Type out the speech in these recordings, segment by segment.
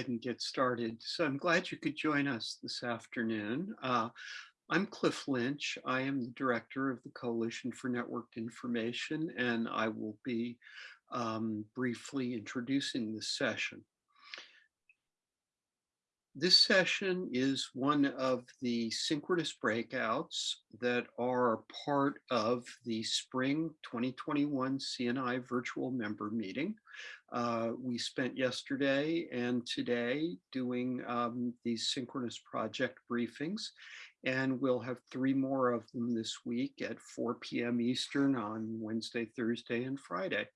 ahead and get started? So I'm glad you could join us this afternoon. Uh, I'm Cliff Lynch. I am the director of the Coalition for Networked Information, and I will be um, briefly introducing this session. This session is one of the synchronous breakouts that are part of the spring 2021 CNI virtual member meeting. Uh, we spent yesterday and today doing um, these synchronous project briefings, and we'll have three more of them this week at 4 p.m. Eastern on Wednesday, Thursday, and Friday.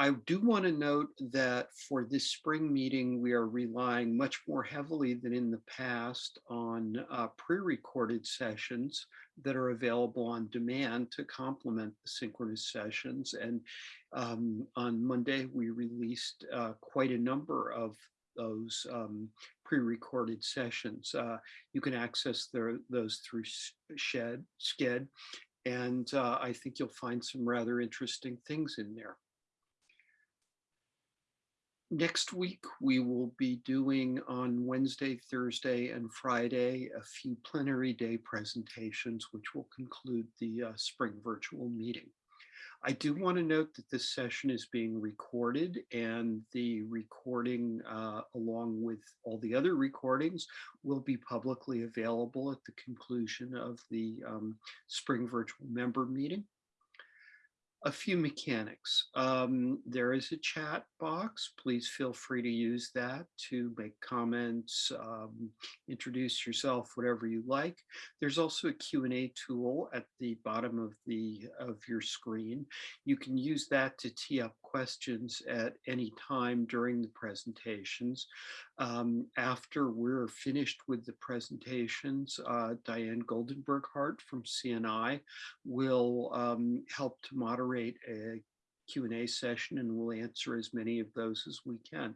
I do want to note that for this spring meeting, we are relying much more heavily than in the past on uh, pre-recorded sessions that are available on demand to complement the synchronous sessions. And um, on Monday, we released uh, quite a number of those um, pre-recorded sessions. Uh, you can access those through Shed, Sched, and uh, I think you'll find some rather interesting things in there next week, we will be doing on Wednesday, Thursday, and Friday, a few plenary day presentations, which will conclude the uh, spring virtual meeting. I do want to note that this session is being recorded and the recording, uh, along with all the other recordings, will be publicly available at the conclusion of the um, spring virtual member meeting a few mechanics. Um, there is a chat box. Please feel free to use that to make comments, um, introduce yourself, whatever you like. There's also a Q&A tool at the bottom of the of your screen. You can use that to tee up questions at any time during the presentations. Um, after we're finished with the presentations, uh, Diane Goldenberg Hart from CNI will um, help to moderate a Q&A session and we'll answer as many of those as we can.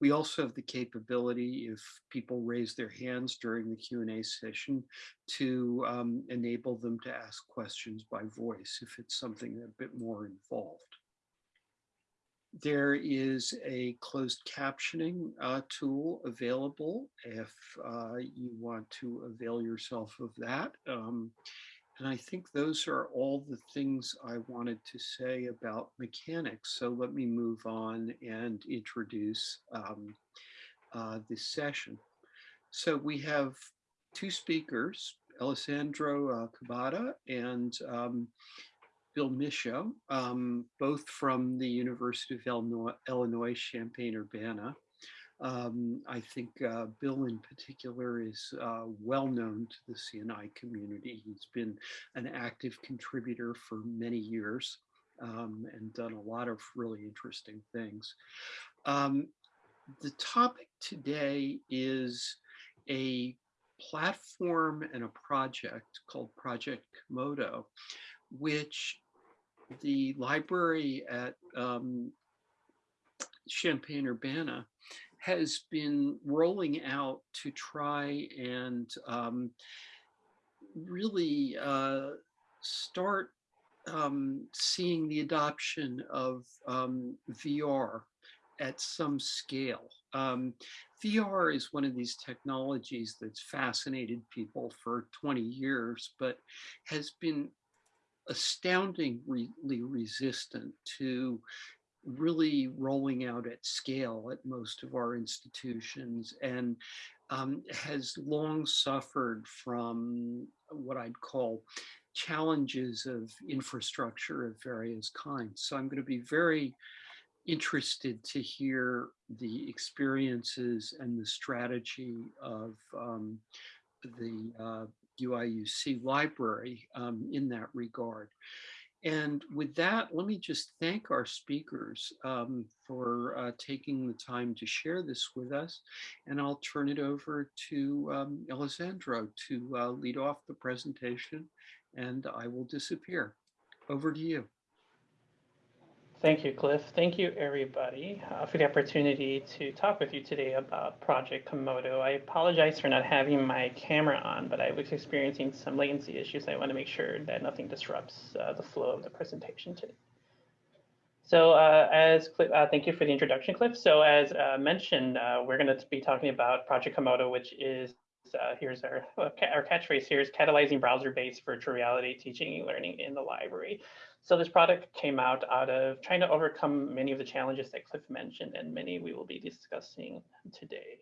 We also have the capability, if people raise their hands during the Q&A session, to um, enable them to ask questions by voice if it's something a bit more involved. There is a closed captioning uh, tool available if uh, you want to avail yourself of that. Um, and I think those are all the things I wanted to say about mechanics. So let me move on and introduce um, uh, this session. So we have two speakers, Alessandro uh, Cabada and um, Bill Mischo, um, both from the University of Illinois, Illinois Champaign-Urbana. Um, I think uh, Bill in particular is uh, well known to the CNI community. He's been an active contributor for many years um, and done a lot of really interesting things. Um, the topic today is a platform and a project called Project Komodo, which the library at um, Champaign-Urbana has been rolling out to try and um, really uh, start um, seeing the adoption of um, VR at some scale. Um, VR is one of these technologies that's fascinated people for 20 years, but has been astoundingly resistant to really rolling out at scale at most of our institutions and um, has long suffered from what I'd call challenges of infrastructure of various kinds. So I'm going to be very interested to hear the experiences and the strategy of um, the uh, UIUC library um, in that regard. And with that, let me just thank our speakers um, for uh, taking the time to share this with us. And I'll turn it over to um, Alessandro to uh, lead off the presentation and I will disappear. Over to you. Thank you, Cliff. Thank you, everybody, uh, for the opportunity to talk with you today about Project Komodo. I apologize for not having my camera on, but I was experiencing some latency issues. I want to make sure that nothing disrupts uh, the flow of the presentation today. So uh, as Cliff, uh, thank you for the introduction, Cliff. So as uh, mentioned, uh, we're going to be talking about Project Komodo, which is uh, here's our our catchphrase here is catalyzing browser-based virtual reality teaching and learning in the library. So this product came out out of trying to overcome many of the challenges that Cliff mentioned, and many we will be discussing today.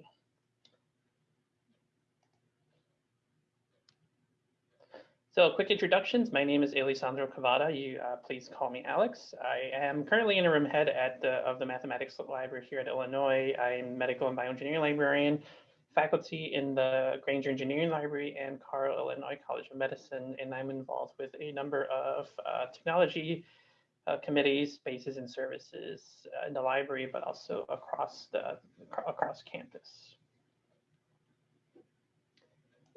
So quick introductions. My name is Alessandro Cavada. You uh, please call me Alex. I am currently interim head at the, of the mathematics library here at Illinois. I'm medical and bioengineering librarian, faculty in the Grainger Engineering Library and Carle Illinois College of Medicine, and I'm involved with a number of uh, technology uh, committees, spaces, and services uh, in the library, but also across the across campus.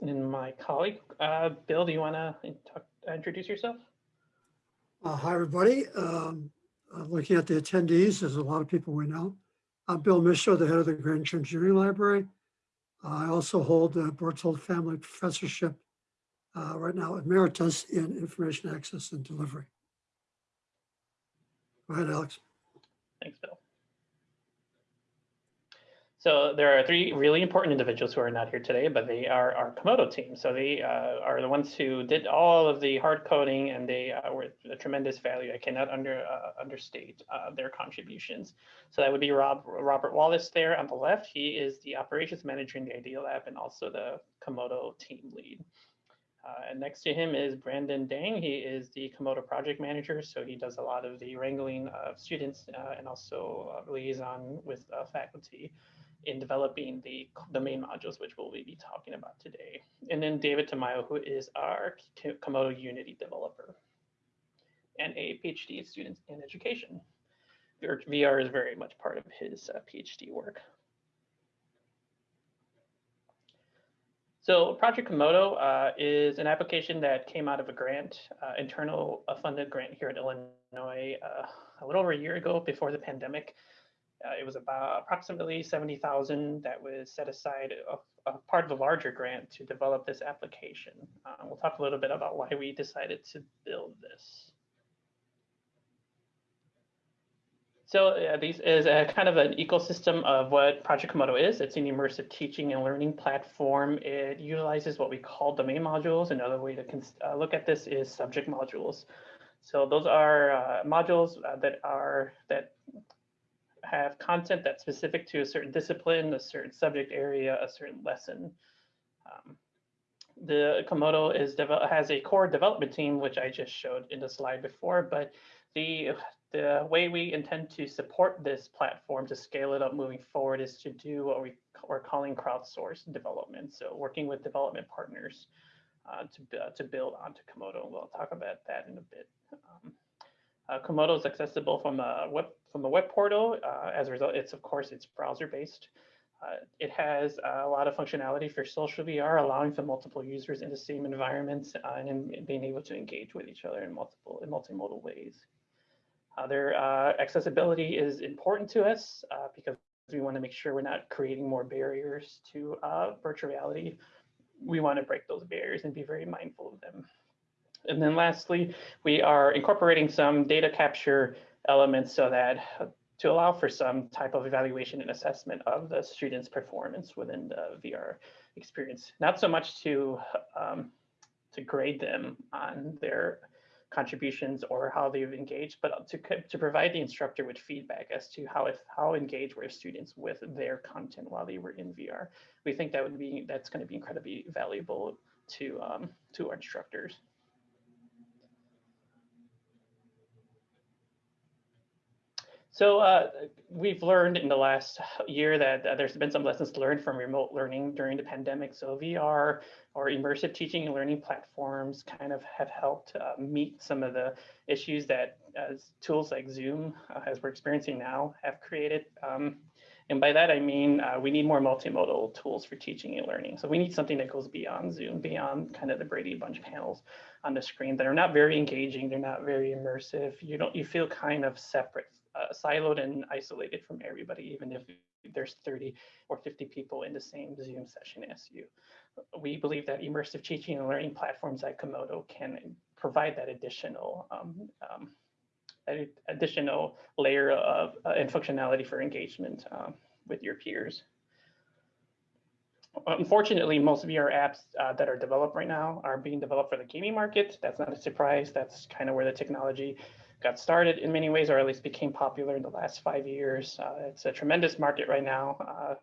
And my colleague, uh, Bill, do you want to introduce yourself? Uh, hi, everybody. Um, looking at the attendees, there's a lot of people we know. I'm Bill Mischo, the head of the Grainger Engineering Library. I also hold the Berthold Family Professorship uh, right now emeritus in Information Access and Delivery. Go ahead, Alex. Thanks, Bill. So there are three really important individuals who are not here today, but they are our Komodo team. So they uh, are the ones who did all of the hard coding and they uh, were a tremendous value. I cannot under uh, understate uh, their contributions. So that would be Rob Robert Wallace there on the left. He is the operations manager in the Idea Lab and also the Komodo team lead. Uh, and next to him is Brandon Dang. He is the Komodo project manager, so he does a lot of the wrangling of students uh, and also liaison with faculty in developing the, the main modules, which we'll be talking about today. And then David Tamayo, who is our Komodo Unity developer and a PhD student in education. VR is very much part of his uh, PhD work. So Project Komodo uh, is an application that came out of a grant, uh, internal funded grant here at Illinois uh, a little over a year ago before the pandemic. Uh, it was about approximately 70,000 that was set aside of, of, part of a larger grant to develop this application. Uh, we'll talk a little bit about why we decided to build this. So uh, this is a kind of an ecosystem of what Project Komodo is. It's an immersive teaching and learning platform. It utilizes what we call domain modules. Another way to uh, look at this is subject modules. So those are uh, modules uh, that are that have content that's specific to a certain discipline, a certain subject area, a certain lesson. Um, the Komodo is has a core development team, which I just showed in the slide before, but the the way we intend to support this platform to scale it up moving forward is to do what we are calling crowdsourced development. So working with development partners uh, to, uh, to build onto Komodo. We'll talk about that in a bit. Um, uh, Komodo is accessible from a web from a web portal. Uh, as a result, it's of course it's browser based. Uh, it has a lot of functionality for social VR, allowing for multiple users in the same environment uh, and in, being able to engage with each other in multiple in multimodal ways. Their uh, accessibility is important to us uh, because we want to make sure we're not creating more barriers to virtual reality. We want to break those barriers and be very mindful of them. And then lastly, we are incorporating some data capture elements so that uh, to allow for some type of evaluation and assessment of the student's performance within the VR experience. Not so much to um, to grade them on their contributions or how they've engaged, but to, to provide the instructor with feedback as to how if how engaged were students with their content while they were in VR. We think that would be that's going to be incredibly valuable to um, to our instructors. So uh, we've learned in the last year that uh, there's been some lessons learned from remote learning during the pandemic. So VR or immersive teaching and learning platforms kind of have helped uh, meet some of the issues that tools like Zoom, uh, as we're experiencing now, have created. Um, and by that, I mean, uh, we need more multimodal tools for teaching and learning. So we need something that goes beyond Zoom, beyond kind of the Brady Bunch panels on the screen that are not very engaging. They're not very immersive. You don't, you feel kind of separate uh, siloed and isolated from everybody, even if there's 30 or 50 people in the same Zoom session as you. We believe that immersive teaching and learning platforms like Komodo can provide that additional um, um, additional layer of uh, and functionality for engagement um, with your peers. Unfortunately, most VR apps uh, that are developed right now are being developed for the gaming market. That's not a surprise. That's kind of where the technology got started in many ways, or at least became popular in the last five years. Uh, it's a tremendous market right now. Uh,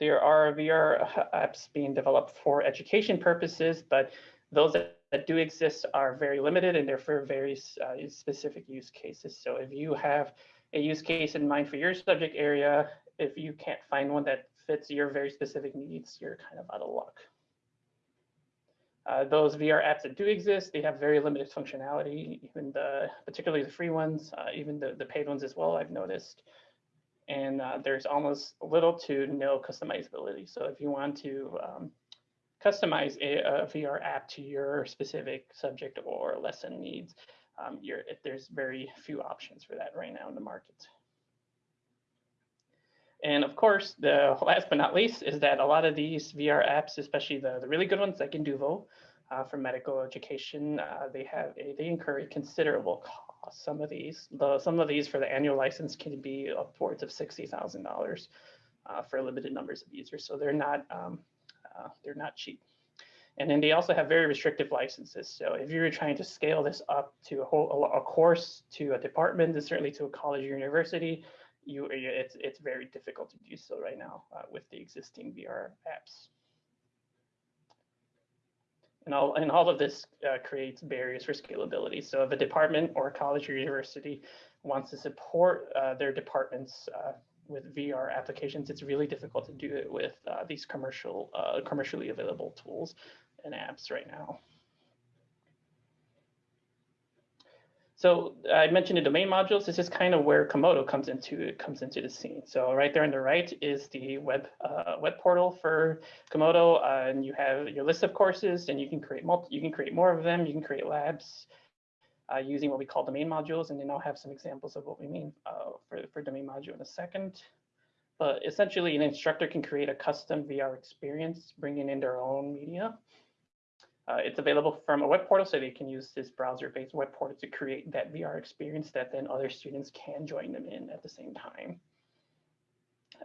there are VR apps being developed for education purposes, but those that, do exist are very limited and they're for very uh, specific use cases. So if you have a use case in mind for your subject area, if you can't find one that fits your very specific needs, you're kind of out of luck. Uh, those VR apps that do exist, they have very limited functionality, even the, particularly the free ones, uh, even the, the paid ones as well, I've noticed. And uh, there's almost little to no customizability. So if you want to um, customize a, a, VR app to your specific subject or lesson needs, um, there's very few options for that right now in the market. And of course, the last but not least is that a lot of these VR apps, especially the, the really good ones like Induvo uh, for medical education, uh, they have a, they incur a considerable cost. Some of these, the, some of these for the annual license can be upwards of sixty thousand uh, dollars for a limited numbers of users. So they're not um, uh, they're not cheap. And then they also have very restrictive licenses. So if you're trying to scale this up to a whole a course, to a department, and certainly to a college or university, you it's it's very difficult to do so right now uh, with the existing VR apps. And all, and all of this uh, creates barriers for scalability. So if a department or a college or university wants to support uh, their departments uh, with VR applications, it's really difficult to do it with uh, these commercial, uh, commercially available tools and apps right now. So I mentioned the domain modules. This is kind of where Komodo comes into comes into the scene. So right there on the right is the web uh, web portal for Komodo, uh, and you have your list of courses, and you can create multi, you can create more of them. You can create labs uh, using what we call domain modules, and then I'll have some examples of what we mean uh, for for domain module in a second. But essentially, an instructor can create a custom VR experience, bringing in their own media. Uh, it's available from a web portal, so they can use this browser-based web portal to create that VR experience that then other students can join them in at the same time.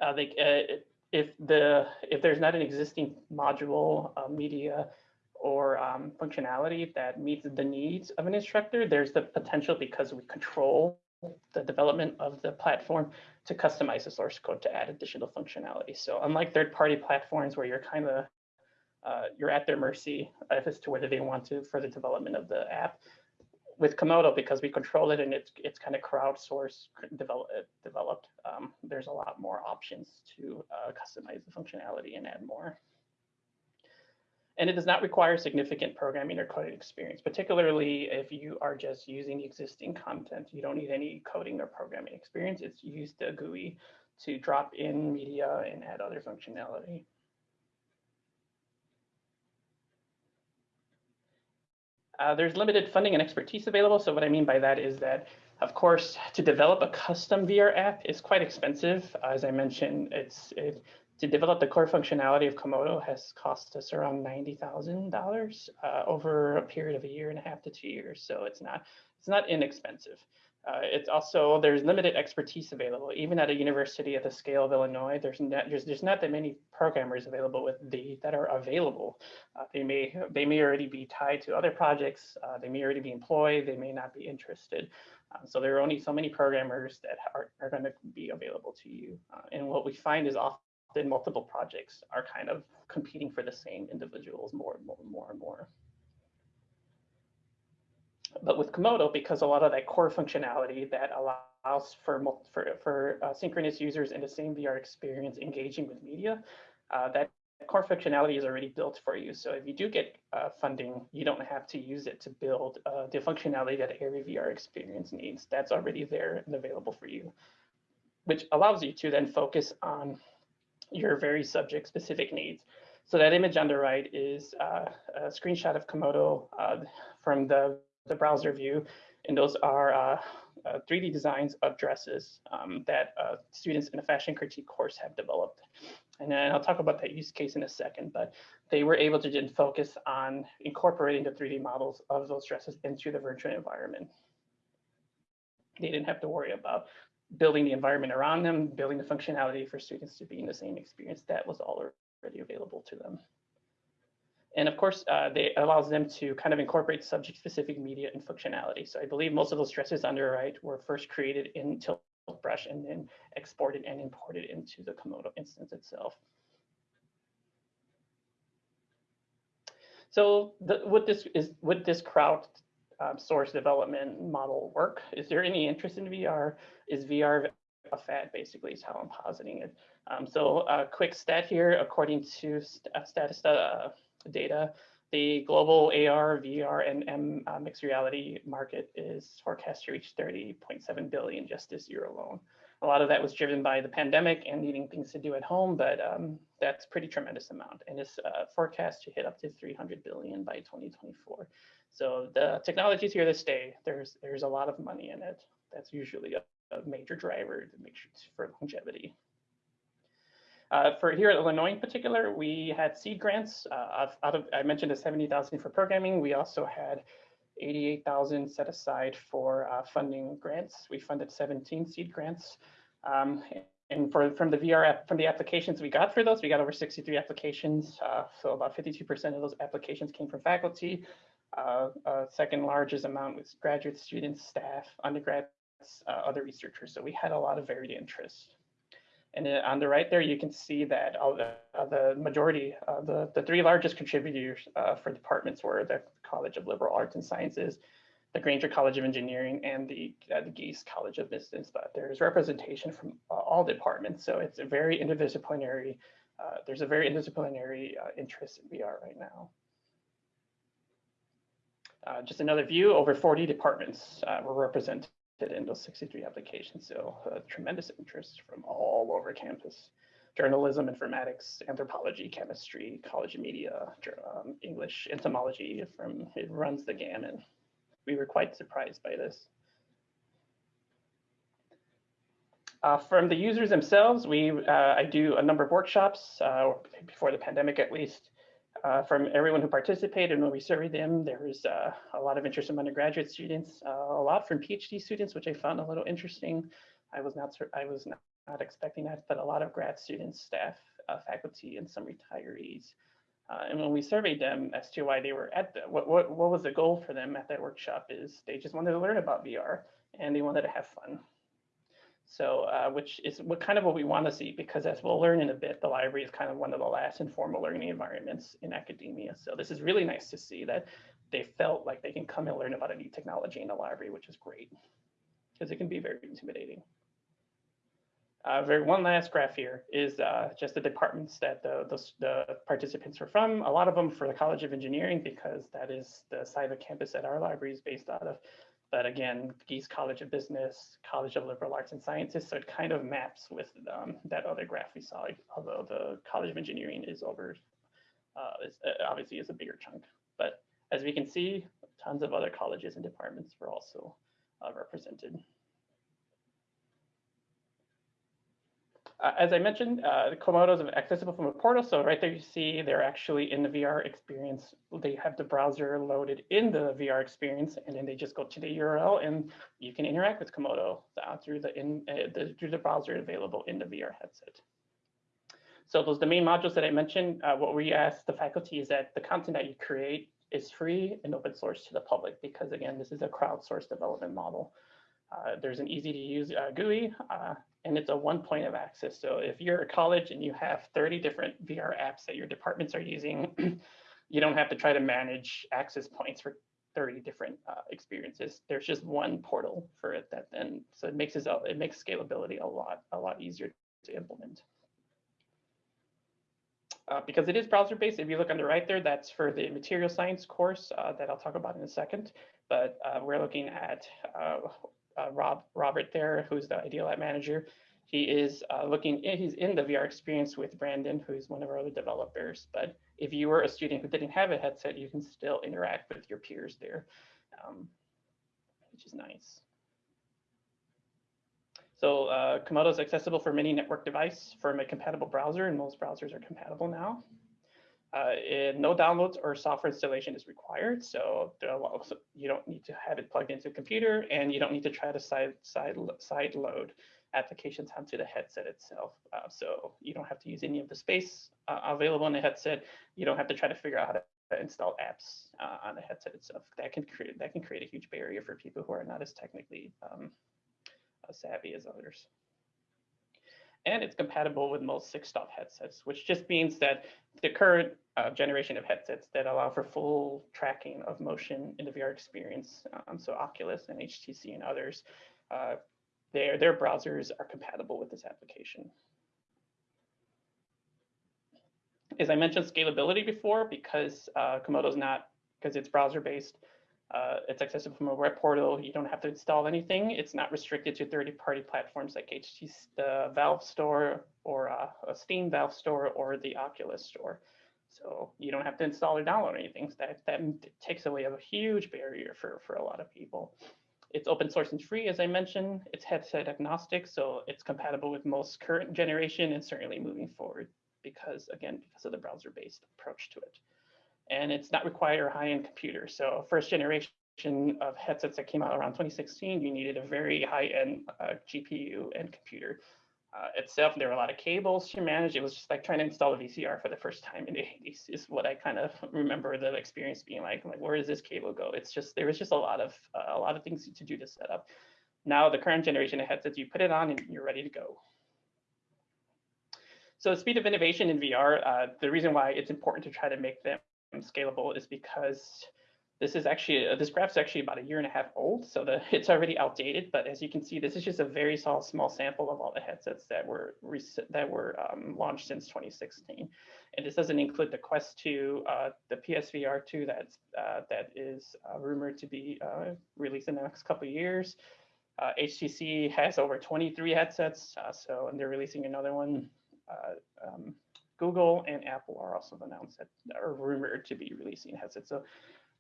Uh, they, uh, if the if there's not an existing module, uh, media, or um, functionality that meets the needs of an instructor, there's the potential because we control the development of the platform to customize the source code to add additional functionality. So unlike third-party platforms where you're kind of uh, you're at their mercy as to whether they want to for the development of the app. With Komodo, because we control it and it's it's kind of crowdsourced develop, developed, um, there's a lot more options to uh, customize the functionality and add more. And it does not require significant programming or coding experience, particularly if you are just using existing content. You don't need any coding or programming experience. It's used the GUI to drop in media and add other functionality. Uh, there's limited funding and expertise available. So what I mean by that is that, of course, to develop a custom VR app is quite expensive. As I mentioned, it's it, to develop the core functionality of Komodo has cost us around $90,000 uh, over a period of a year and a half to two years. So it's not it's not inexpensive. Uh, it's also, there's limited expertise available. Even at a university at the scale of Illinois, there's not, there's, not that many programmers available with the, that are available. Uh, they, may, they may already be tied to other projects. Uh, they may already be employed. They may not be interested. Um, so there are only so many programmers that are, are going to be available to you. Uh, and what we find is often multiple projects are kind of competing for the same individuals more and more and more and more. But with Komodo, because a lot of that core functionality that allows for, for, for uh, synchronous users in the same VR experience engaging with media, uh, that core functionality is already built for you. So if you do get uh, funding, you don't have to use it to build uh, the functionality that every VR experience needs. That's already there and available for you, which allows you to then focus on your very subject specific needs. So that image on the right is uh, a screenshot of Komodo uh, from the the browser view, and those are uh, uh, 3D designs of dresses um, that uh, students in a fashion critique course have developed. And then I'll talk about that use case in a second, but they were able to then focus on incorporating the 3D models of those dresses into the virtual environment. They didn't have to worry about building the environment around them, building the functionality for students to be in the same experience. That was already available to them. And of course, uh, they allows them to kind of incorporate subject-specific media and functionality. So I believe most of those stresses the right were first created in Tiltbrush and then exported and imported into the Komodo instance itself. So the, would this is would this crowd um, source development model work? Is there any interest in VR? Is VR a fad? Basically, is how I'm positing it. Um, so a quick stat here, according to st Statista uh, data, the global AR, VR, and M uh, mixed reality market is forecast to reach 30.7 billion just this year alone. A lot of that was driven by the pandemic and needing things to do at home, but um, that's pretty tremendous amount and is uh, forecast to hit up to 300 billion by 2024. So the technology is here to stay. There's there's a lot of money in it. That's usually a, a major driver to make sure for longevity. Uh, for here at Illinois in particular, we had seed grants. Uh, out of I mentioned the 70,000 for programming. We also had 88,000 set aside for uh, funding grants. We funded 17 seed grants. Um, and for from the VR from the applications we got for those, we got over 63 applications. Uh, so about 52% of those applications came from faculty. Uh, uh, second largest amount was graduate students, staff, undergrads, other researchers. So we had a lot of varied interest. And on the right there, you can see that the, uh, the majority, uh, the, the three largest contributors uh, for departments were the College of Liberal Arts and Sciences, the Grainger College of Engineering, and the, uh, the Gies College of Business. But there's representation from uh, all departments. So it's a very interdisciplinary, uh, there's a very interdisciplinary interest in VR right now. just another view, over 40 departments were represented in those 63 applications. So uh, tremendous interest from all over campus. Journalism, informatics, anthropology, chemistry, college media, um, English, entomology, from it runs the gamut. We were quite surprised by this. Uh, from the users themselves, we uh, I do a number of workshops uh, before the pandemic at least uh, from everyone who participated and when we surveyed them, there was uh, a lot of interest from undergraduate students, uh, a lot from PhD students, which I found a little interesting. I was not I was not, not expecting that, but a lot of grad students, staff, uh, faculty, and some retirees. Uh, and when we surveyed them as to why they were at the, what, what, what was the goal for them at that workshop is they just wanted to learn about VR and they wanted to have fun. So, uh, which is what kind of what we want to see, because as we'll learn in a bit, the library is kind of one of the last informal learning environments in academia. So this is really nice to see that they felt like they can come and learn about a new technology in the library, which is great, because it can be very intimidating. Uh, very one last graph here is uh, just the departments that the, the, the, participants were from. A lot of them for the College of Engineering because that is the side of campus that our library is based out of. But again, Gies College of Business, College of Liberal Arts and Sciences, so it kind of maps with um, that other graph we saw, although the College of Engineering is over, uh, is, uh, obviously is a bigger chunk. But as we can see, tons of other colleges and departments were also uh, represented. Uh, as I mentioned, uh, the Komodos are accessible from a portal. So right there you see they're actually in the VR experience. They have the browser loaded in the VR experience, and then they just go to the URL, and you can interact with Komodo uh, through the in uh, the, through the browser available in the VR headset. So those are the main modules that I mentioned. Uh, what we ask the faculty is that the content that you create is free and open source to the public, because again, this is a crowdsourced development model. Uh, there's an easy to use uh, GUI uh, and it's a one point of access. So if you're a college and you have 30 different VR apps that your departments are using, you don't have to try to manage access points for 30 different uh, experiences. There's just one portal for it that then, so it makes it, it makes scalability a lot, a lot easier to implement. Uh, because it is browser based, if you look on the right there, that's for the material science course uh, that I'll talk about in a second. But uh, we're looking at uh, Rob Robert there, who's the Idea Lab manager. He is uh, looking, in, he's in the VR experience with Brandon, who's one of our other developers. But if you were a student who didn't have a headset, you can still interact with your peers there, um, which is nice. So uh, Komodo is accessible for many network device from a compatible browser, and most browsers are compatible now. Uh, no downloads or software installation is required, so you don't need to have it plugged into a computer, and you don't need to try to side side side load applications onto the headset itself. Uh, so you don't have to use any of the space uh, available in the headset. You don't have to try to figure out how to install apps uh, on the headset itself. That can create that can create a huge barrier for people who are not as technically um, uh, savvy as others. And it's compatible with most six-DoF headsets, which just means that the current uh, generation of headsets that allow for full tracking of motion in the VR experience, um, so Oculus and HTC and others, uh, their, their browsers are compatible with this application. As I mentioned scalability before, because uh, Komodo is not, because it's browser-based, uh, it's accessible from a web portal. You don't have to install anything. It's not restricted to third-party platforms like HTC, the Valve Store or uh, a Steam Valve Store or the Oculus Store. So you don't have to install or download anything. So that, that takes away a huge barrier for, for a lot of people. It's open source and free, as I mentioned. It's headset agnostic, so it's compatible with most current generation and certainly moving forward because, again, because of the browser-based approach to it and it's not required a high-end computer. So first generation of headsets that came out around 2016, you needed a very high-end uh, GPU and computer. Uh, itself, there were a lot of cables to manage. It was just like trying to install a VCR for the first time in the 80s is what I kind of remember the experience being like. Like, where does this cable go? It's just, there was just a lot of, uh, a lot of things to do to set up. Now the current generation of headsets, you put it on and you're ready to go. So the speed of innovation in VR, uh, the reason why it's important to try to make them scalable is because this is actually, uh, this graph is actually about a year and a half old, so the, it's already outdated, but as you can see, this is just a very small, small sample of all the headsets that were that were um, launched since 2016. And this doesn't include the Quest 2, uh, the PSVR 2 that's, uh, that is uh, rumored to be uh, released in the next couple of years. HTC has over 23 headsets, so and they're releasing another one um, Google and Apple are also announced that are rumored to be releasing headsets. So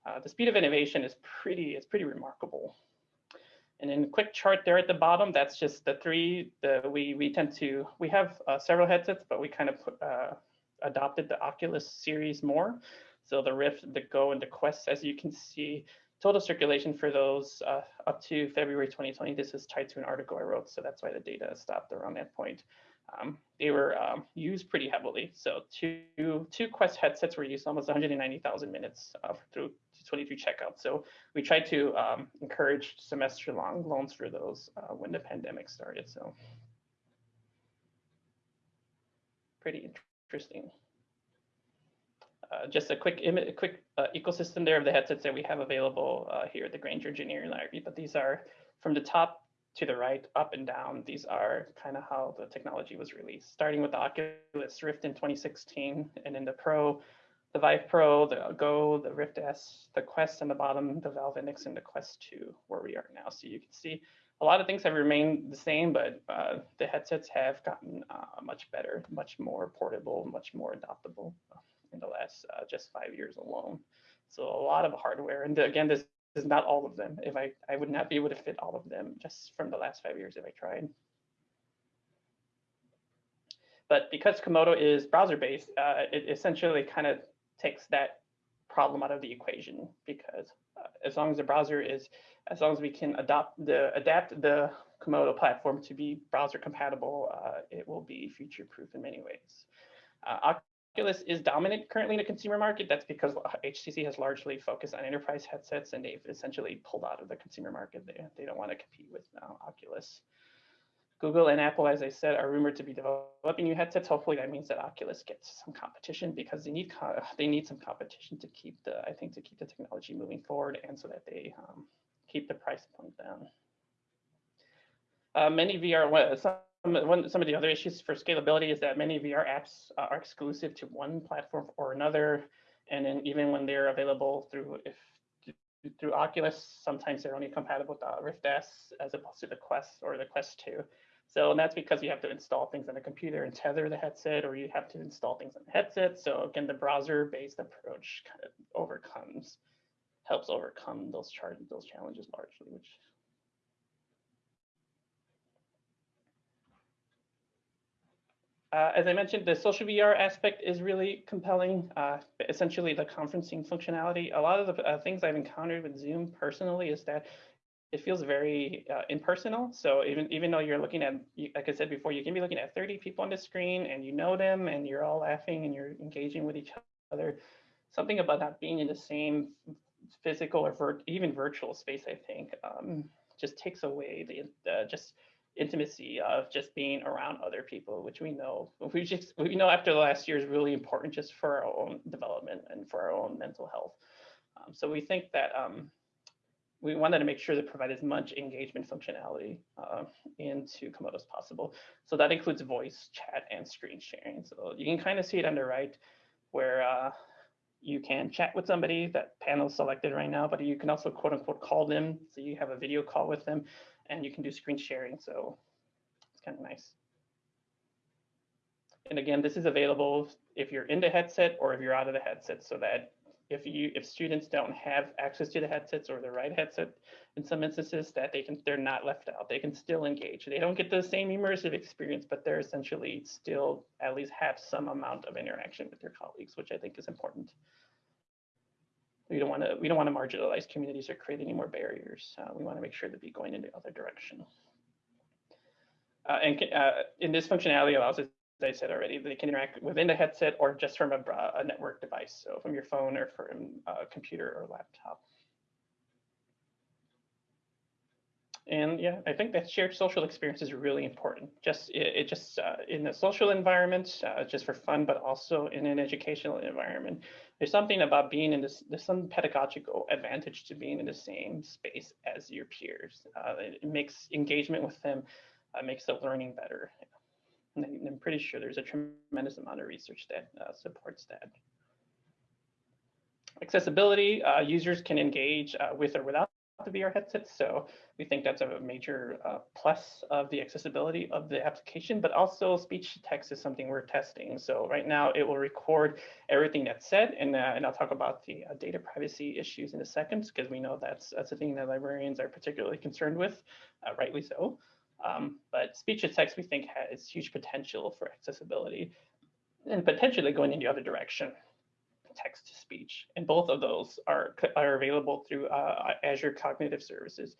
uh, the speed of innovation is pretty, it's pretty remarkable. And then quick chart there at the bottom, that's just the three, the, we, we tend to, we have uh, several headsets, but we kind of uh, adopted the Oculus series more. So the Rift, the Go, and the Quest, as you can see, total circulation for those uh, up to February 2020, this is tied to an article I wrote, so that's why the data stopped around that point um, they were um, used pretty heavily. So two, two Quest headsets were used almost 190,000 minutes uh, through 23 checkouts. So we tried to um, encourage semester long loans for those uh, when the pandemic started. So pretty interesting. Uh, just a quick a quick uh, ecosystem there of the headsets that we have available uh, here at the Grainger Engineering Library, but these are from the top to the right, up and down, these are kind of how the technology was released, starting with the Oculus Rift in 2016, and then the Pro, the Vive Pro, the Go, the Rift S, the Quest, and the bottom, the Valve Index, and the Quest 2, where we are now. So you can see a lot of things have remained the same, but uh, the headsets have gotten uh, much better, much more portable, much more adoptable in the last uh, just five years alone. So a lot of hardware, and again, this is not all of them. If I, I would not be able to fit all of them just from the last five years if I tried. But because Komodo is browser-based, uh, it essentially kind of takes that problem out of the equation because uh, as long as the browser is, as long as we can adopt the adapt the Komodo platform to be browser compatible, uh, it will be future-proof in many ways. Uh, Oculus is dominant currently in the consumer market. That's because HTC has largely focused on enterprise headsets and they've essentially pulled out of the consumer market. They, they don't want to compete with uh, Oculus. Google and Apple, as I said, are rumored to be developing new headsets. Hopefully that means that Oculus gets some competition because they need they need some competition to keep the, I think, to keep the technology moving forward and so that they um, keep the price point down. Uh, many VR, some one, some of the other issues for scalability is that many VR apps uh, are exclusive to one platform or another. And then even when they're available through if through Oculus, sometimes they're only compatible with the Rift S as opposed to the Quest or the Quest 2. So that's because you have to install things on the computer and tether the headset, or you have to install things on the headset. So again, the browser-based approach kind of overcomes, helps overcome those those challenges largely, which Uh, as I mentioned, the social VR aspect is really compelling. Uh, essentially, the conferencing functionality. A lot of the uh, things I've encountered with Zoom personally is that it feels very uh, impersonal. So even even though you're looking at, like I said before, you can be looking at 30 people on the screen and you know them and you're all laughing and you're engaging with each other. Something about not being in the same physical or vir even virtual space, I think, um, just takes away the just intimacy of just being around other people, which we know we just we know after the last year is really important just for our own development and for our own mental health. Um, so we think that um, we wanted to make sure to provide as much engagement functionality uh, into Komodo as possible. So that includes voice, chat, and screen sharing. So you can kind of see it on the right where uh, you can chat with somebody, that panel selected right now, but you can also quote unquote call them. So you have a video call with them and you can do screen sharing. So it's kind of nice. And again, this is available if you're in the headset or if you're out of the headset so that if you if students don't have access to the headsets or the right headset in some instances that they can they're not left out they can still engage they don't get the same immersive experience but they're essentially still at least have some amount of interaction with their colleagues which i think is important we don't want to we don't want to marginalize communities or create any more barriers uh, we want to make sure to be going in the other direction uh, and uh, in this functionality allows us I said already, they can interact within the headset or just from a, a network device, so from your phone or from a computer or laptop. And yeah, I think that shared social experience is really important. Just it, it just uh, in a social environment, uh, just for fun, but also in an educational environment. There's something about being in this. There's some pedagogical advantage to being in the same space as your peers. Uh, it, it, makes engagement with them, uh, makes the learning better. And I'm pretty sure there's a tremendous amount of research that uh, supports that. Accessibility, uh, users can engage uh, with or without the VR headset. So we think that's a major uh, plus of the accessibility of the application, but also speech to text is something we're testing. So right now it will record everything that's said, and, uh, and I'll talk about the uh, data privacy issues in a second, because we know that's, that's a thing that librarians are particularly concerned with, rightly so. Um, but speech to text, we think, has huge potential for accessibility and potentially going in the other direction, text to speech. And both of those are, are available through uh, Azure Cognitive Services,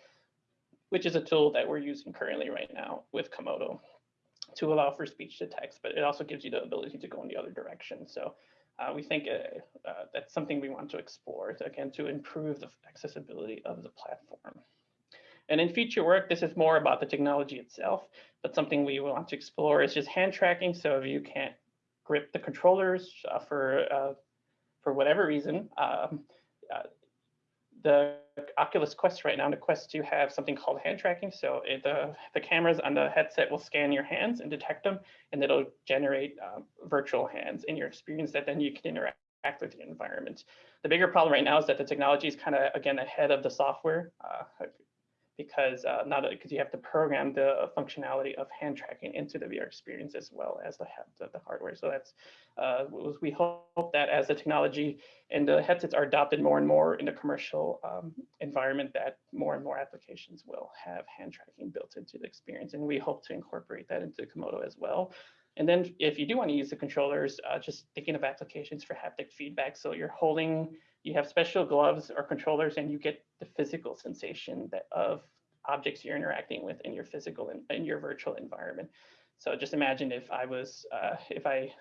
which is a tool that we're using currently right now with Komodo to allow for speech to text, but it also gives you the ability to go in the other direction. So uh, we think uh, uh that's something we want to explore, to, again, to improve the accessibility of the platform. And in future work, this is more about the technology itself, but something we want to explore is just hand tracking. So if you can't grip the controllers uh, for uh, for whatever reason, um, uh, the Oculus Quest right now, the Quest 2 have something called hand tracking. So it, the, the cameras on the headset will scan your hands and detect them, and it'll generate um, virtual hands in your experience that then you can interact with the environment. The bigger problem right now is that the technology is kind of, again, ahead of the software. Uh, because uh, not because you have to program the functionality of hand tracking into the VR experience as well as the, the, the hardware. So that's uh, we hope that as the technology and the headsets are adopted more and more in the commercial um, environment, that more and more applications will have hand tracking built into the experience, and we hope to incorporate that into Komodo as well. And then if you do want to use the controllers, uh, just thinking of applications for haptic feedback. So you're holding you have special gloves or controllers and you get the physical sensation that of objects you're interacting with in your physical and in, in your virtual environment. So just imagine if I was, uh, if I,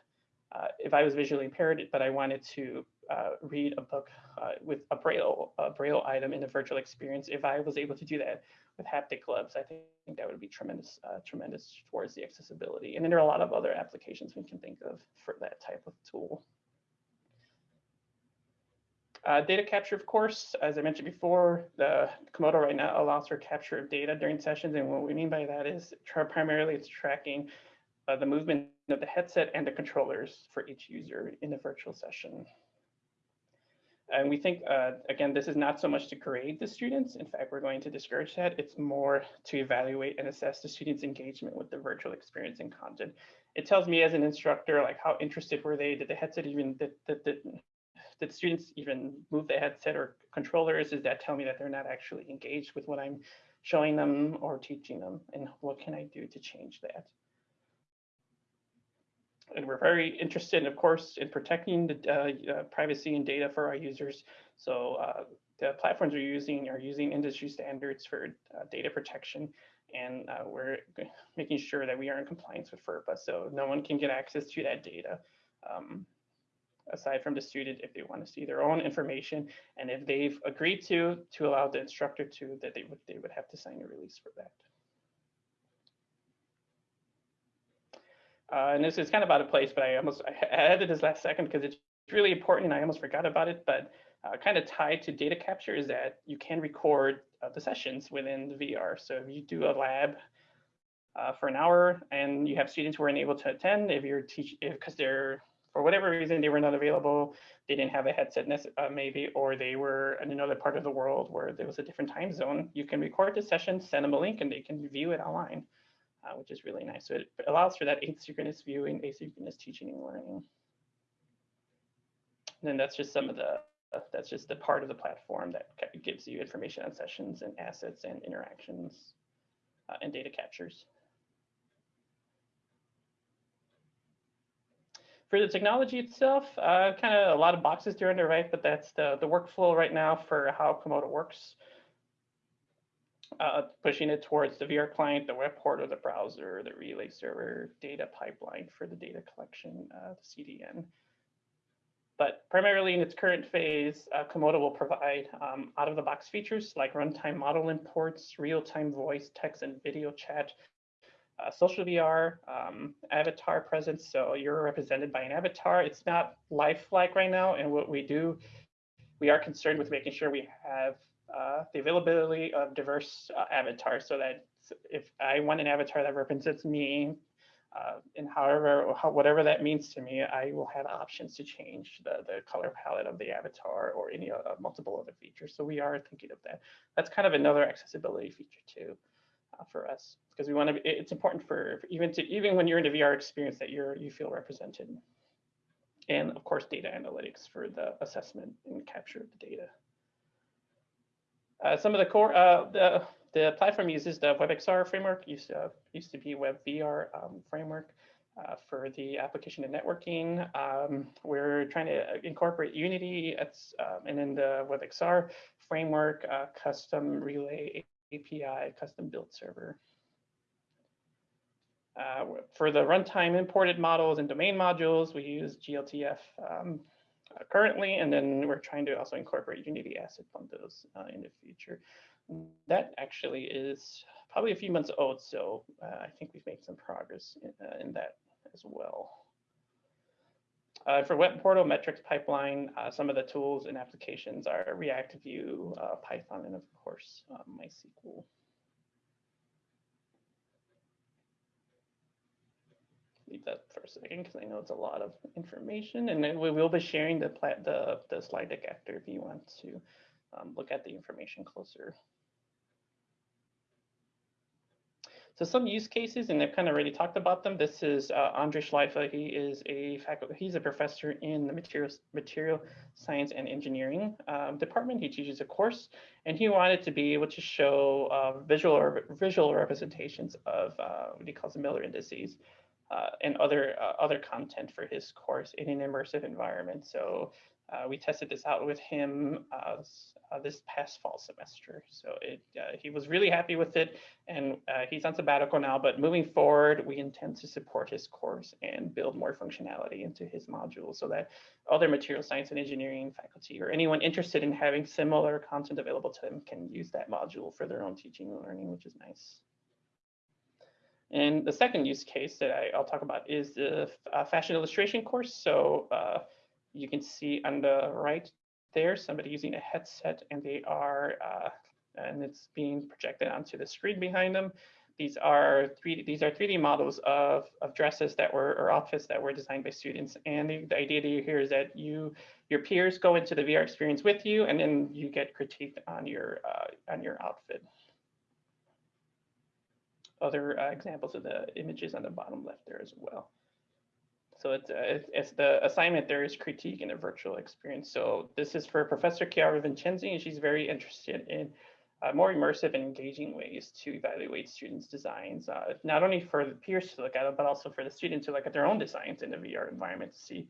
uh, if I was visually impaired, but I wanted to uh, read a book uh, with a braille, a braille item in a virtual experience, if I was able to do that with haptic gloves, I think that would be tremendous, uh, tremendous towards the accessibility. And then there are a lot of other applications we can think of for that type of tool. Uh, data capture, of course, as I mentioned before, the Komodo right now allows for capture of data during sessions. And what we mean by that is primarily it's tracking uh, the movement of the headset and the controllers for each user in a virtual session. And we think, uh, again, this is not so much to grade the students. In fact, we're going to discourage that. It's more to evaluate and assess the students' engagement with the virtual experience and content. It tells me as an instructor, like how interested were they? Did the headset even, did, did, did, did students even move the headset or controllers? Does that tell me that they're not actually engaged with what I'm showing them or teaching them? And what can I do to change that? and we're very interested, of course, in protecting the uh, uh, privacy and data for our users. So uh, the platforms we're using are using industry standards for uh, data protection, and uh, we're making sure that we are in compliance with FERPA, so no one can get access to that data. Um, aside from the student, if they want to see their own information, and if they've agreed to to allow the instructor to, that they would they would have to sign a release for that. Uh, and this is kind of out of place, but I almost I added this last second because it's really important and I almost forgot about it, but uh, kind of tied to data capture is that you can record uh, the sessions within the VR. So if you do a lab uh, for an hour and you have students who are unable to attend, if you're teaching, because they're, for whatever reason, they were not available, they didn't have a headset uh, maybe, or they were in another part of the world where there was a different time zone, you can record the session, send them a link and they can view it online uh, which is really nice. So it allows for that asynchronous viewing, asynchronous teaching and learning. And then that's just some of the, that's just the part of the platform that gives you information on sessions and assets and interactions uh, and data captures. For the technology itself, uh, kind of a lot of boxes on the right, but that's the, the workflow right now for how Komodo works uh, pushing it towards the VR client, the web portal, the browser, the relay server, data pipeline for the data collection, uh, the CDN. But primarily in its current phase, uh, Komodo will provide um, out-of-the-box features like runtime model imports, real-time voice, text, and video chat, uh, social VR, um, avatar presence. So you're represented by an avatar. It's not lifelike right now. And what we do, we are concerned with making sure we have uh, the availability of diverse uh, avatars so that if I want an avatar that represents me uh, and however, how, whatever that means to me, I will have options to change the, the color palette of the avatar or any uh, multiple other features. So we are thinking of that. That's kind of another accessibility feature too uh, for us because we want to, it's important for, even to, even when you're in the VR experience that you're, you feel represented. And of course, data analytics for the assessment and capture of the data. Uh, some of the core, uh, the, the platform uses the WebXR framework, used to, used to be WebVR um, framework uh, for the application and networking. Um, we're trying to incorporate Unity um, and then the WebXR framework, uh, custom relay API, custom build server. Uh, for the runtime imported models and domain modules, we use GLTF um, uh, currently, and then we're trying to also incorporate Unity asset bundles uh, in the future. That actually is probably a few months old, so uh, I think we've made some progress in, uh, in that as well. Uh, for web portal metrics pipeline, uh, some of the tools and applications are React Vue, Python, and of course, MySQL. leave that for a second because I know it's a lot of information and then we will be sharing the, the, the slide deck after if you want to um, look at the information closer. So some use cases, and I've kind of already talked about them. This is uh, Andre Schleife. He is a faculty, he's a professor in the material, material science and engineering um, department. He teaches a course, and he wanted to be able to show uh, visual or visual representations of uh, what he calls the Miller indices uh, and other uh, other content for his course in an immersive environment. So uh, we tested this out with him uh, uh, this past fall semester. So it, uh, he was really happy with it, and he's on sabbatical now. But moving forward, we intend to support his course and build more functionality into his module so that other material science and engineering faculty or anyone interested in having similar content available to them can use that module for their own teaching and learning, which is nice. And the second use case that I, will talk about is the uh, fashion illustration course. So uh, you can see on the right there, somebody using a headset and they are, uh, and it's being projected onto the screen behind them. These are 3D, these are 3D models of, of dresses that were, or outfits that were designed by students. And the, the idea here is that you, your peers go into the VR experience with you, and then you get critiqued on your, uh, on your outfit other uh, examples of the images on the bottom left there as well. So it's, uh, it's, the assignment there is critique in a virtual experience. So this is for Professor Chiara Vincenzi, and she's very interested in uh, more immersive and engaging ways to evaluate students' designs, uh, not only for the peers to look at it, but also for the students to look at their own designs in the VR environment to see.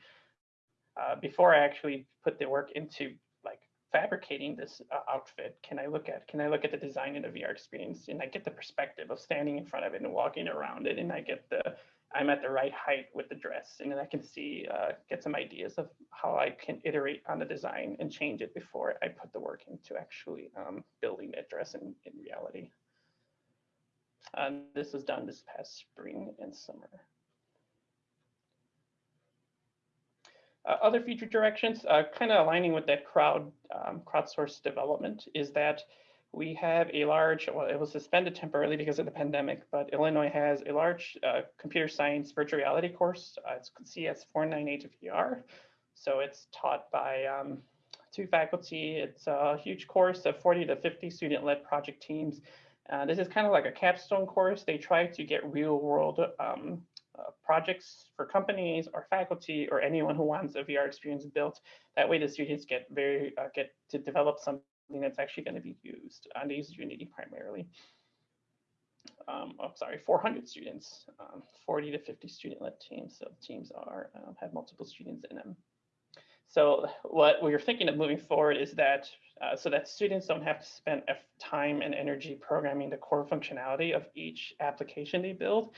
Uh, before I actually put the work into like fabricating this uh, outfit, can I look at can I look at the design in the VR experience and I get the perspective of standing in front of it and walking around it, and I get the I'm at the right height with the dress, and then I can see, uh, get some ideas of how I can iterate on the design and change it before I put the work into actually um, building that dress in, in reality. Um, this was done this past spring and summer. Uh, other future directions, uh, kind of aligning with that crowd um, crowdsourced development, is that we have a large, well, it was suspended temporarily because of the pandemic, but Illinois has a large uh, computer science virtual reality course. Uh, it's CS 498 VR. So it's taught by um, two faculty. It's a huge course of 40 to 50 student-led project teams. Uh, this is kind of like a capstone course. They try to get real world um, uh, projects for companies or faculty or anyone who wants a VR experience built. That way the students get very uh, get to develop something that's actually going to be used. They use Unity primarily. Um, oh, sorry, 400 students, um, 40 to 50 student-led teams. So teams are uh, have multiple students in them. So what we're thinking of moving forward is that uh, so that students don't have to spend time and energy programming the core functionality of each application they build.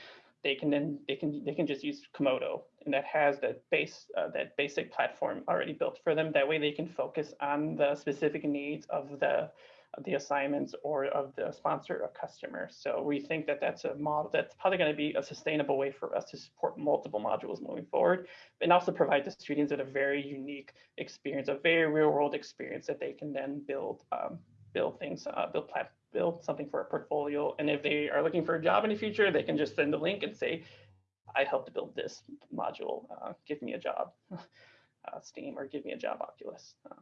They can then they can they can just use Komodo and that has that base uh, that basic platform already built for them. That way they can focus on the specific needs of the of the assignments or of the sponsor or customer. So we think that that's a model that's probably going to be a sustainable way for us to support multiple modules moving forward, and also provide the students with a very unique experience, a very real world experience that they can then build um, build things, uh, build plat build something for a portfolio. And if they are looking for a job in the future, they can just send a link and say, I helped build this module, uh, give me a job, uh, Steam, or give me a job, Oculus. Uh,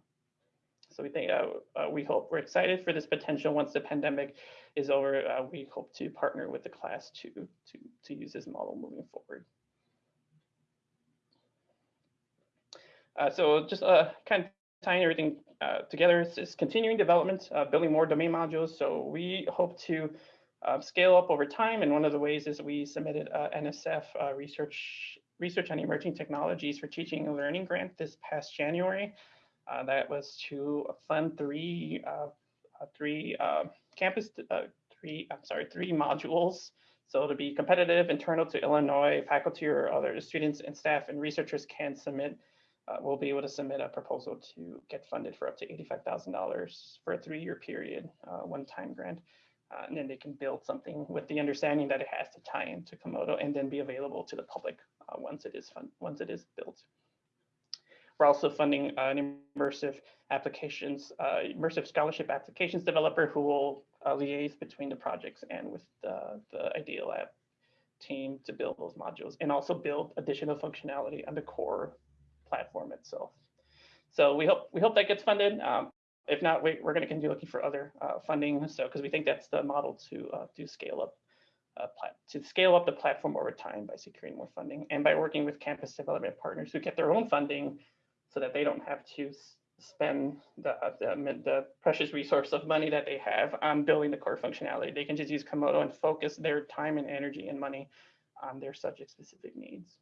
so we think, uh, uh, we hope, we're excited for this potential once the pandemic is over. Uh, we hope to partner with the class to, to, to use this model moving forward. so just kind of tying everything together, it's, continuing development, building more domain modules. So we hope to uh, scale up over time. And one of the ways is we submitted a NSF uh, research research on emerging technologies for teaching and learning grant this past January. Uh, that was to fund three uh, uh, three uh, campus three I'm sorry three modules. So to be competitive, internal to Illinois, faculty or other students and staff and researchers can submit. We'll be able to submit a proposal to get funded for up to $85,000 for a three-year period, one-time grant. Uh, and then they can build something with the understanding that it has to tie into Komodo and then be available to the public uh, once it is fun once it is built. We're also funding uh, an immersive applications, uh, immersive scholarship applications developer who will uh, liaise between the projects and with the, the Idea Lab team to build those modules and also build additional functionality on the core platform itself. So we hope we hope that gets funded. Um, if not, we, are going to continue looking for other uh, funding. So because we think that's the model to uh, to scale up uh, to scale up the platform over time by securing more funding and by working with campus development partners who get their own funding so that they don't have to spend the, the, the precious resource of money that they have on building the core functionality. They can just use Komodo and focus their time and energy and money on their subject specific needs.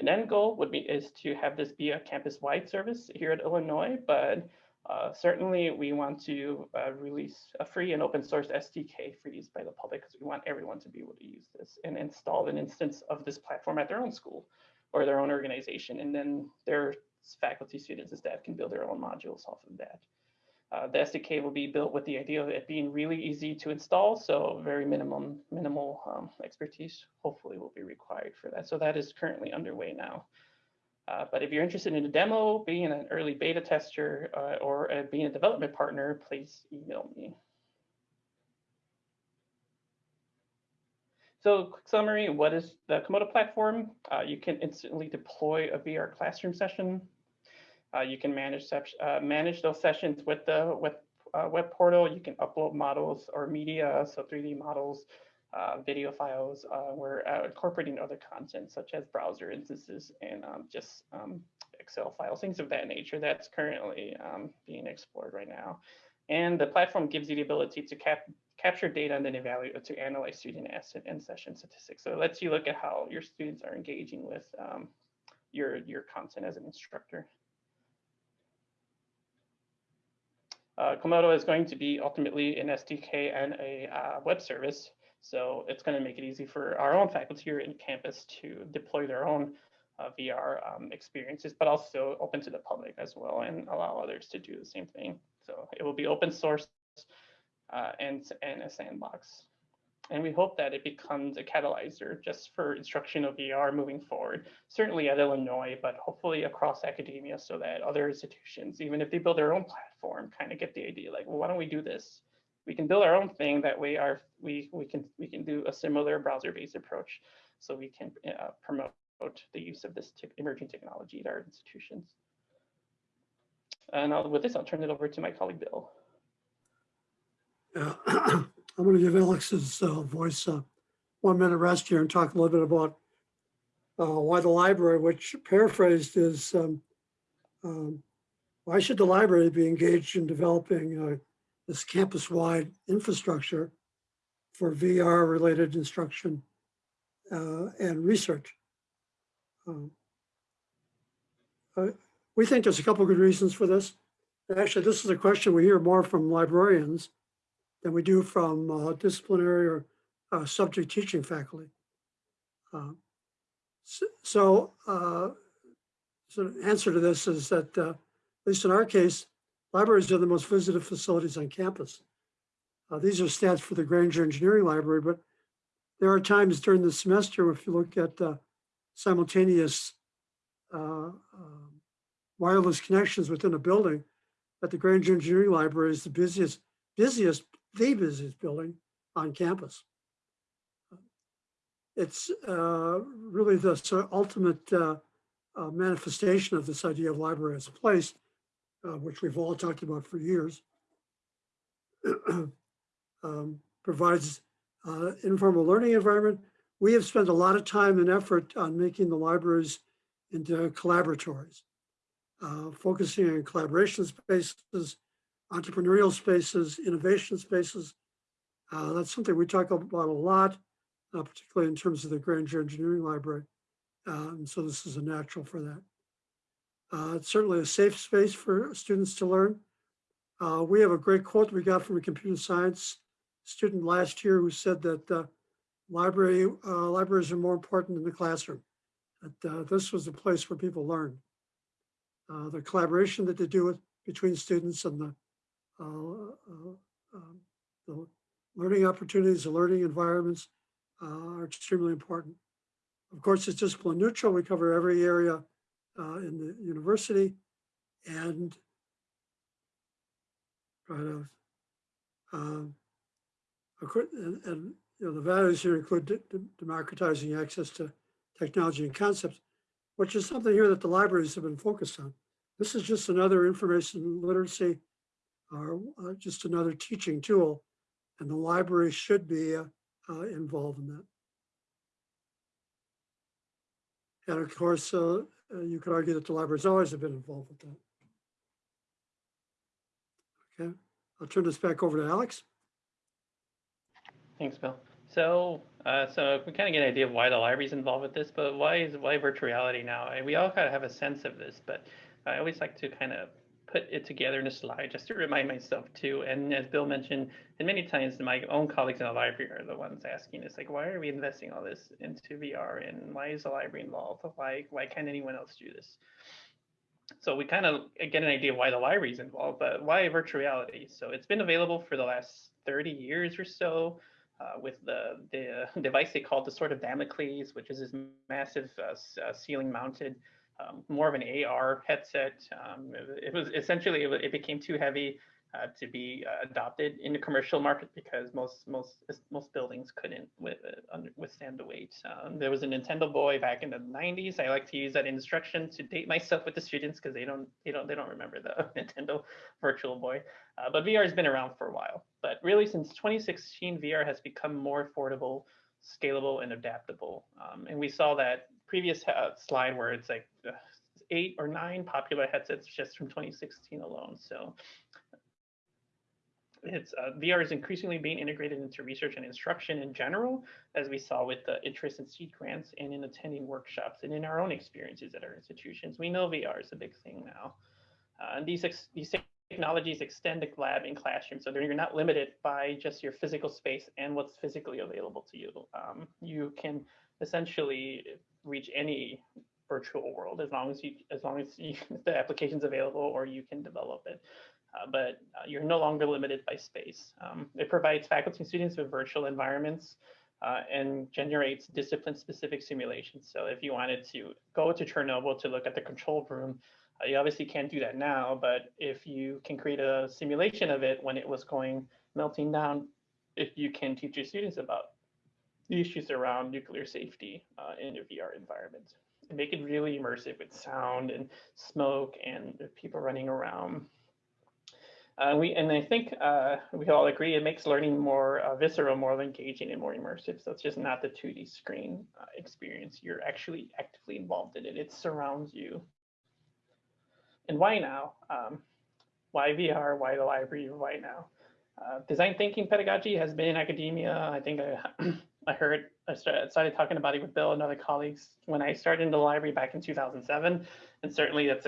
An end goal would be is to have this be a campus-wide service here at Illinois, but uh, certainly, we want to uh, release a free and open source SDK for use by the public because we want everyone to be able to use this and install an instance of this platform at their own school or their own organization. And then their faculty, students, and staff can build their own modules off of that. Uh, the SDK will be built with the idea of it being really easy to install, so very minimum minimal um, expertise hopefully will be required for that. So that is currently underway now. Uh, but if you're interested in a demo, being an early beta tester, uh, or uh, being a development partner, please email me. So quick summary, what is the Komodo platform? Uh, you can instantly deploy a VR classroom session. Uh, you can manage, manage those sessions with the with, web portal. You can upload models or media, so 3D models, uh, video files. Uh, we're uh, incorporating other content such as browser instances and um, just um, Excel files, things of that nature that's currently um, being explored right now. And the platform gives you the ability to cap capture data and then evaluate to analyze student asset and session statistics. So it lets you look at how your students are engaging with um, your, your content as an instructor. Uh, Komodo is going to be ultimately an SDK and a uh, web service. So it's going to make it easy for our own faculty here in campus to deploy their own uh, VR um, experiences, but also open to the public as well and allow others to do the same thing. So it will be open source uh, and, and a sandbox. And we hope that it becomes a catalyzer just for instruction of VR moving forward, certainly at Illinois, but hopefully across academia so that other institutions, even if they build their own platform, kind of get the idea like, well, why don't we do this? We can build our own thing. That way our, we, we, can, we can do a similar browser-based approach so we can uh, promote the use of this emerging technology at our institutions. And I'll, with this, I'll turn it over to my colleague, Bill. Yeah, I'm going to give Alex's uh, voice uh, one minute rest here and talk a little bit about uh, why the library, which paraphrased is um, um, why should the library be engaged in developing uh, this campus-wide infrastructure for VR-related instruction uh, and research? Uh, we think there's a couple good reasons for this. Actually, this is a question we hear more from librarians than we do from uh, disciplinary or uh, subject teaching faculty. Uh, so, so, so the answer to this is that, at least in our case, libraries are the most visited facilities on campus. Uh, these are stats for the Grainger Engineering Library, but there are times during the semester, if you look at simultaneous um, wireless connections within a building, that the Grainger Engineering Library is the busiest, busiest the busiest building on campus. It's uh, really the sort of ultimate uh, uh, manifestation of this idea of library as a place, uh, which we've all talked about for years. um, provides uh, informal learning environment. We have spent a lot of time and effort on making the libraries into collaboratories, uh, focusing on collaboration spaces, entrepreneurial spaces, innovation spaces. Uh, that's something we talk about a lot, uh, particularly in terms of the Grainger Engineering Library. Uh, and so this is a natural for that. Uh, it's certainly a safe space for students to learn. Uh, we have a great quote we got from a computer science student last year who said that uh, library libraries are more important than the classroom. That this was a place where people learn. the collaboration that they do with between students and the uh, uh, um, the learning opportunities, the learning environments uh, are extremely important. Of course, it's discipline neutral. We cover every area in the university and to um, and, and, you know the values here include democratizing access to technology and concepts, which is something here that the libraries have been focused on. This is just another information literacy are uh, just another teaching tool, and the library should be uh, uh, involved in that. And of course, uh, you could argue that the libraries always have been involved with that. Okay, I'll turn this back over to Alex. Thanks, Bill. So, uh, so we kind of get an idea of why the library is involved with this, but why is why virtual reality now? And we all kind of have a sense of this, but I always like to kind of put it together in a slide just to remind myself too. And as Bill mentioned, and many times my own colleagues in the library are the ones asking us like, why are we investing all this into VR and why is the library involved? Why, why can't anyone else do this? So we kind of get an idea why the library is involved, but why virtual reality? So it's been available for the last 30 years or so. Uh, with the, the device they call the Sword of Damocles, which is this massive uh, uh, ceiling mounted um, more of an AR headset. Um, it, was essentially it, it became too heavy uh, to be uh, adopted in the commercial market because most most most buildings couldn't with, uh, withstand the weight. Um, there was a Nintendo Boy back in the 90s. I like to use that instruction to date myself with the students because they don't they don't they don't remember the Nintendo Virtual Boy. Uh, but VR has been around for a while. But really, since 2016, VR has become more affordable, scalable, and adaptable. Um, and we saw that previous uh, slide where it's like uh, eight or nine popular headsets just from 2016 alone. So it's uh, VR is increasingly being integrated into research and instruction in general, as we saw with the interest in seed grants and in attending workshops and in our own experiences at our institutions. We know VR is a big thing now. Uh, and these, these technologies extend the lab in classrooms, so you're not limited by just your physical space and what's physically available to you. Um, you can essentially reach any virtual world as long as you as long as you, the application's available or you can develop it. Uh, but uh, you're no longer limited by space. Um, it provides faculty and students with virtual environments uh, and generates discipline-specific simulations. So if you wanted to go to Chernobyl to look at the control room, uh, you obviously can't do that now, but if you can create a simulation of it when it was going melting down, if you can teach your students about the issues around nuclear safety uh, in a VR environment and make it really immersive with sound and smoke and people running around. Uh, we and I think uh, we all agree it makes learning more uh, visceral, more engaging, and more immersive. So it's just not the 2D screen uh, experience. You're actually actively involved in it. It surrounds you. And why now? Um, why VR? Why the library? Why now? Uh, design thinking pedagogy has been in academia. I think I, I heard I started, talking about it with Bill and other colleagues when I started in the library back in 2007, and certainly that's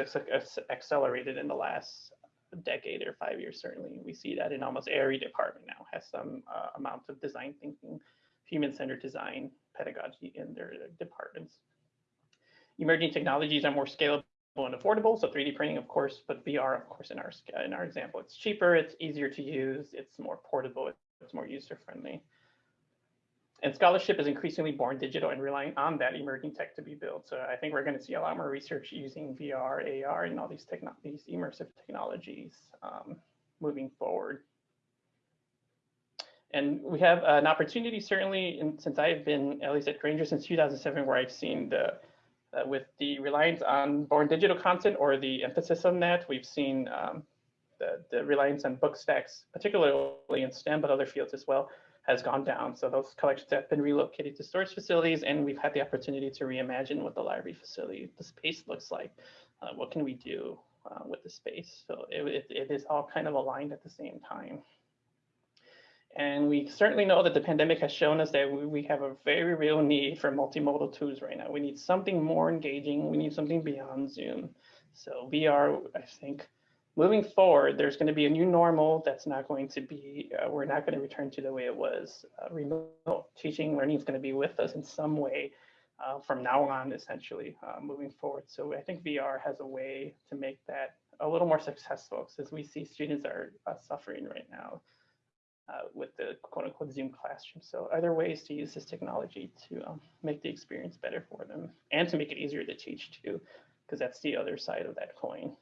accelerated in the last decade or five years. Certainly, we see that in almost every department now has some uh, amount of design thinking, human-centered design pedagogy in their departments. Emerging technologies are more scalable and affordable. So 3D printing, of course, but VR, of course, in our in our example, it's cheaper, it's easier to use, it's more portable, it's more user friendly. And scholarship is increasingly born digital and relying on that emerging tech to be built. So I think we're going to see a lot more research using VR, AR, and all these, these immersive technologies um, moving forward. And we have an opportunity, certainly, in, since I've been at least at Grainger, since 2007, where I've seen the uh, with the reliance on born digital content or the emphasis on that, we've seen um, the, the reliance on book stacks, particularly in STEM, but other fields as well, has gone down. So those collections have been relocated to storage facilities, and we've had the opportunity to reimagine what the library facility, the space looks like. Uh, what can we do uh, with the space? So it, it, it is all kind of aligned at the same time. And we certainly know that the pandemic has shown us that we, we have a very real need for multimodal tools right now. We need something more engaging. We need something beyond Zoom. So VR, I think, moving forward, there's going to be a new normal that's not going to be, uh, we're not going to return to the way it was. Uh, remote teaching, learning is going to be with us in some way uh, from now on, essentially, uh, moving forward. So I think VR has a way to make that a little more successful because we see students are uh, suffering right now uh, with the quote unquote Zoom classroom. So are there ways to use this technology to um, make the experience better for them and to make it easier to teach too? Because that's the other side of that coin.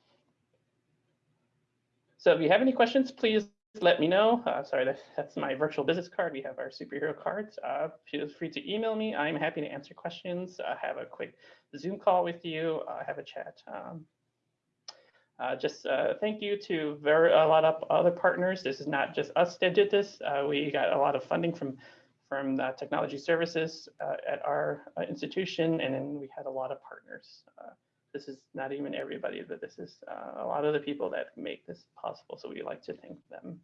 So if you have any questions, please let me know. Uh, sorry, that, that's my virtual business card. We have our superhero cards. Uh, feel free to email me. I'm happy to answer questions. Uh, have a quick Zoom call with you. Uh, have a chat. Um, uh, just uh, thank you to very, a lot of other partners. This is not just us that did this. Uh, we got a lot of funding from from the technology services at our institution, and then we had a lot of partners this is not even everybody, but this is uh, a lot of the people that make this possible. So we like to thank them.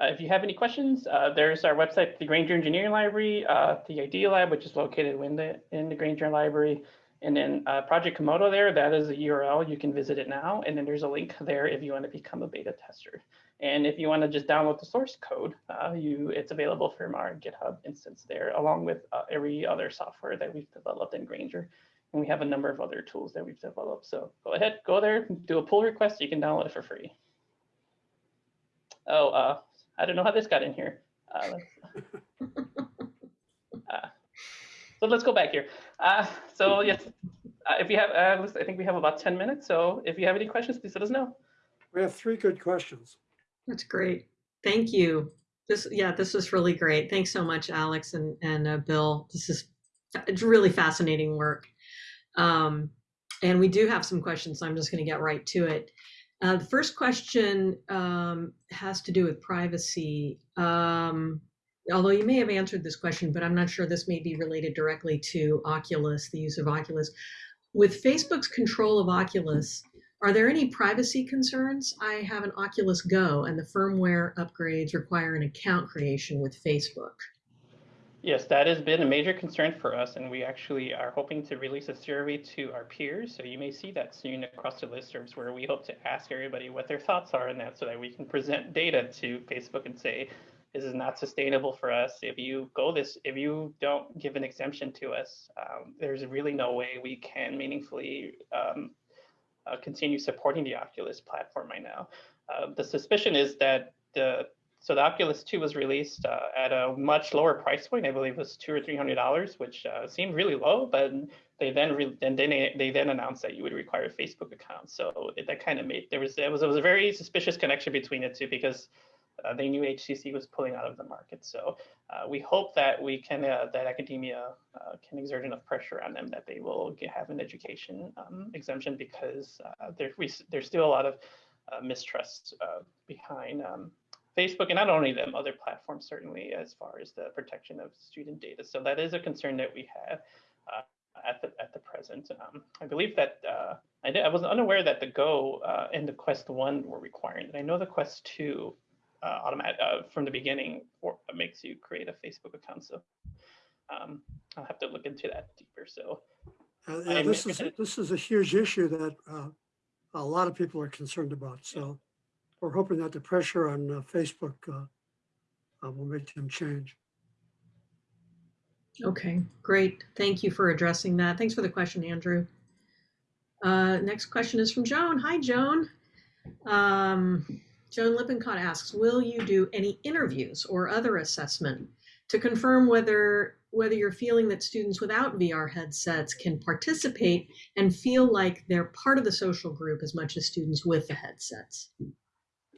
Uh, if you have any questions, uh, there's our website, the Grainger Engineering Library, uh, the Idea Lab, which is located in the, in the Grainger Library, and then uh, Project Komodo there, that is a URL, you can visit it now. And then there's a link there if you want to become a beta tester. And if you want to just download the source code, uh, you it's available from our GitHub instance there, along with every other software that we've developed in Grainger. And we have a number of other tools that we've developed. So go ahead, go there, do a pull request. You can download it for free. Oh, uh, I don't know how this got in here. Uh, uh, so let's go back here. Uh, so yes, uh, if you have, uh, I think we have about 10 minutes. So if you have any questions, please let us know. We have three good questions. That's great. Thank you. This, yeah, this was really great. Thanks so much, Alex and, and uh, Bill. This is it's really fascinating work. Um, and we do have some questions, so I'm just going to get right to it. Uh, the first question um, has to do with privacy. Um, although you may have answered this question, but I'm not sure this may be related directly to Oculus, the use of Oculus. With Facebook's control of Oculus, Are there any privacy concerns? I have an Oculus Go and the firmware upgrades require an account creation with Facebook. Yes, that has been a major concern for us, and we actually are hoping to release a survey to our peers. So you may see that soon across the listservs where we hope to ask everybody what their thoughts are on that so that we can present data to Facebook and say, this is not sustainable for us. If you go this, if you don't give an exemption to us, um, there's really no way we can meaningfully um, uh, continue supporting the Oculus platform right now. Uh, the suspicion is that the so the Oculus 2 was released uh, at a much lower price point. I believe it was two or three hundred dollars, which uh, seemed really low. But they then re- then they, they then announced that you would require a Facebook account. So it, that kind of made there was it was it was a very suspicious connection between the two because uh, they knew HCC was pulling out of the market. So uh, we hope that we can uh, that academia uh, can exert enough pressure on them that they will get, have an education um, exemption because there, we, there's still a lot of mistrust behind um, Facebook and not only them, other platforms certainly as far as the protection of student data. So that is a concern that we have uh, at the at the present. Um, I believe that uh, I, did, I was unaware that the Go uh, and the Quest One were requiring it. I know the Quest Two uh, automatic uh, from the beginning for, makes you create a Facebook account. So um, I'll have to look into that deeper. So Uh, yeah, this is, this is a huge issue that uh, a lot of people are concerned about. So we're hoping that the pressure on uh, Facebook uh, uh, will make them change. Okay, great. Thank you for addressing that. Thanks for the question, Andrew. Uh, next question is from Joan. Hi, Joan. Um, Joan Lippincott asks, will you do any interviews or other assessment to confirm whether whether you're feeling that students without VR headsets can participate and feel like they're part of the social group as much as students with the headsets?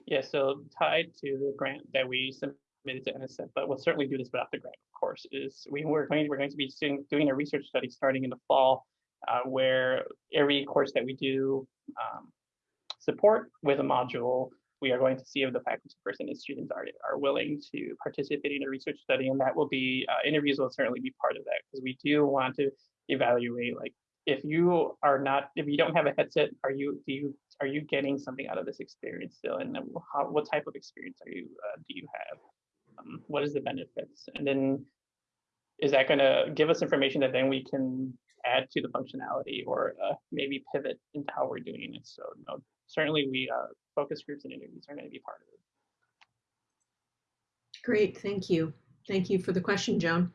Yeah, so tied to the grant that we submitted to NSF, but we'll certainly do this without the grant, of course, is we were going, we're going to be doing, a research study starting in the fall uh, where every course that we do um, support with a module, we are going to see if the faculty person and students are, are willing to participate in a research study. And that will be, uh, interviews will certainly be part of that because we do want to evaluate like if you are not if you don't have a headset are you do you are you getting something out of this experience still and how, what type of experience are you uh, do you have um, what is the benefits and then is that going to give us information that then we can add to the functionality or uh, maybe pivot into how we're doing it so no certainly we uh, focus groups and interviews are going to be part of it Great, thank you. Thank you for the question, Joan.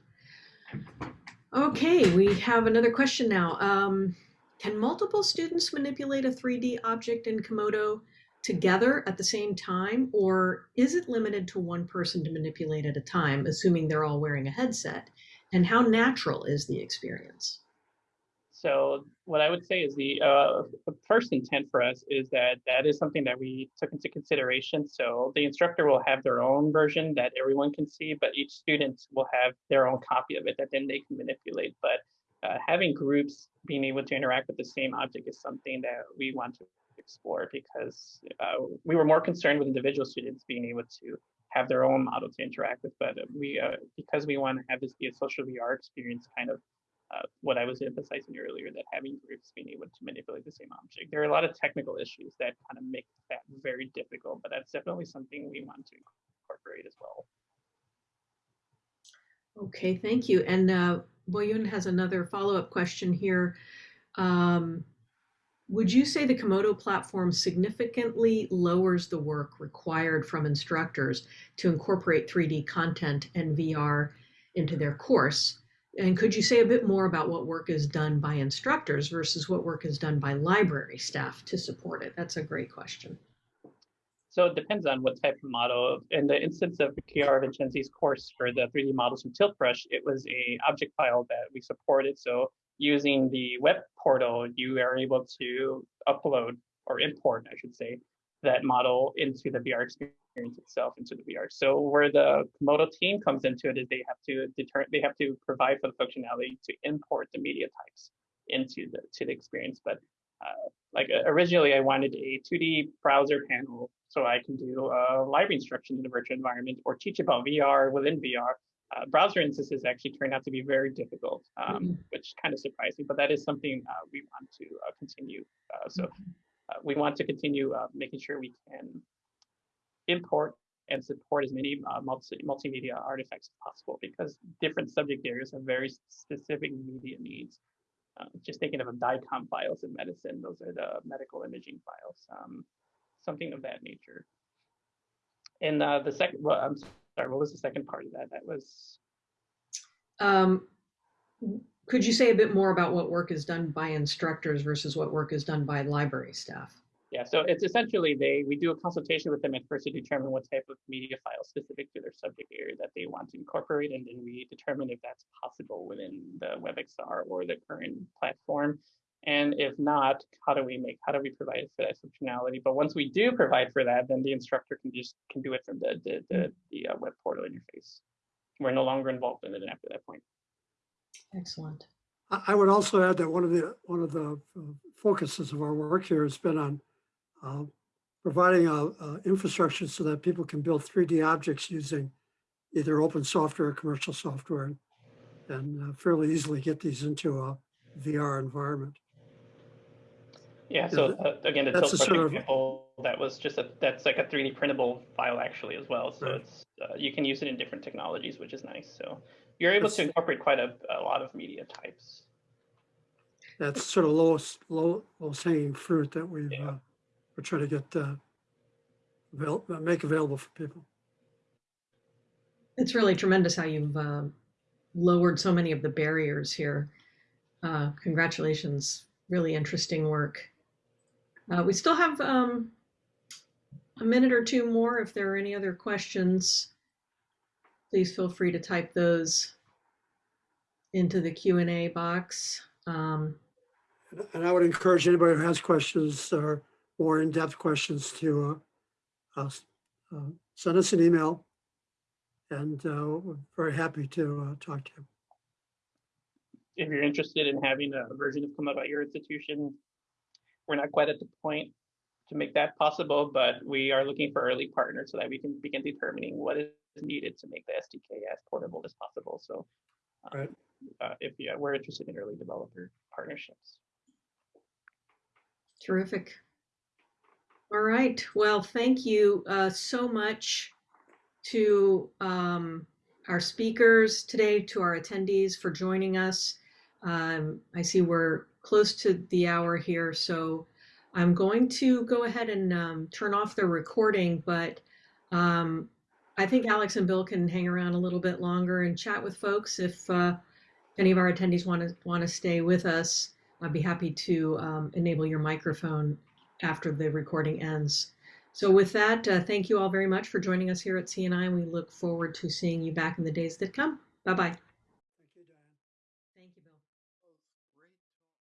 Okay, we have another question now. Um, can multiple students manipulate a 3D object in Komodo together at the same time, or is it limited to one person to manipulate at a time, assuming they're all wearing a headset? And how natural is the experience? So what I would say is the, uh, first intent for us is that that is something that we took into consideration. So the instructor will have their own version that everyone can see, but each student will have their own copy of it that then they can manipulate. But uh, having groups being able to interact with the same object is something that we want to explore because uh, we were more concerned with individual students being able to have their own model to interact with. But we, uh, because we want to have this be a social VR experience, kind of uh, what I was emphasizing earlier, that having groups being able to manipulate the same object. There are a lot of technical issues that kind of make that very difficult, but that's definitely something we want to incorporate as well. Okay, thank you. And uh, Boyun has another follow-up question here. Um, would you say the Komodo platform significantly lowers the work required from instructors to incorporate 3D content and VR into their course? And could you say a bit more about what work is done by instructors versus what work is done by library staff to support it? That's a great question. So it depends on what type of model. In the instance of Chiara Vincenzi's course for the 3D models from Tiltbrush, it was a object file that we supported. So using the web portal, you are able to upload or import, I should say, that model into the VR experience itself into the VR. So where the Komodo team comes into it is they have to deter they have to provide for the functionality to import the media types into the to the experience. But uh, like uh, originally, I wanted a 2D browser panel so I can do uh, library instruction in a virtual environment or teach about VR within VR. Uh, browser instances actually turned out to be very difficult, um, mm -hmm. which kind of surprised me, but that is something uh, we want to uh, continue. Uh, so uh, we want to continue making sure we can import and support as many multi multimedia artifacts as possible because different subject areas have very specific media needs. Just thinking of a DICOM files in medicine, those are the medical imaging files, um, something of that nature. And uh, the second, well, I'm sorry, what was the second part of that? That was Um, could you say a bit more about what work is done by instructors versus what work is done by library staff? Yeah, so it's essentially they, we do a consultation with them at first to determine what type of media file specific to their subject area that they want to incorporate, and then we determine if that's possible within the WebXR or the current platform. And if not, how do we make, how do we provide for that functionality? But once we do provide for that, then the instructor can just, can do it from the, the, the, the uh, web portal interface. We're no longer involved in it after that point. Excellent. I, I would also add that one of the, one of the uh, focuses of our work here has been on uh, providing a, a infrastructure so that people can build 3D objects using either open software or commercial software and- and uh, fairly easily get these into a VR environment. Yeah, Yeah, so uh, again, the that's tilt a sort of- example, that was just a, that's like a 3D printable file actually as well. So Right. it's, uh, you can use it in different technologies, which is nice. So you're able to incorporate quite a, a lot of media types. That's sort of lowest, low, lowest hanging fruit that we've, Yeah. uh, we're trying to get, uh, avail, uh, make available for people. It's really tremendous how you've um, lowered so many of the barriers here. Uh, congratulations, really interesting work. Uh, we still have um, a minute or two more. If there are any other questions, please feel free to type those into the Q&A box. Um, And- And I would encourage anybody who has questions or more in-depth questions to uh, us, uh, send us an email. And uh, we're very happy to uh, talk to you. If you're interested in having a version of Komodo at your institution, we're not quite at the point to make that possible, but we are looking for early partners so that we can begin determining what is needed to make the SDK as portable as possible. So um, Right. uh, if yeah, we're interested in early developer partnerships. Terrific. All right. Well, thank you uh, so much to um, our speakers today, to our attendees for joining us. Um, I see we're close to the hour here, so I'm going to go ahead and um, turn off the recording, but um, I think Alex and Bill can hang around a little bit longer and chat with folks if uh, any of our attendees want to want to stay with us. I'd be happy to um, enable your microphone after the recording ends. So with that, uh, thank you all very much for joining us here at CNI. and We look forward to seeing you back in the days that come. Bye-bye.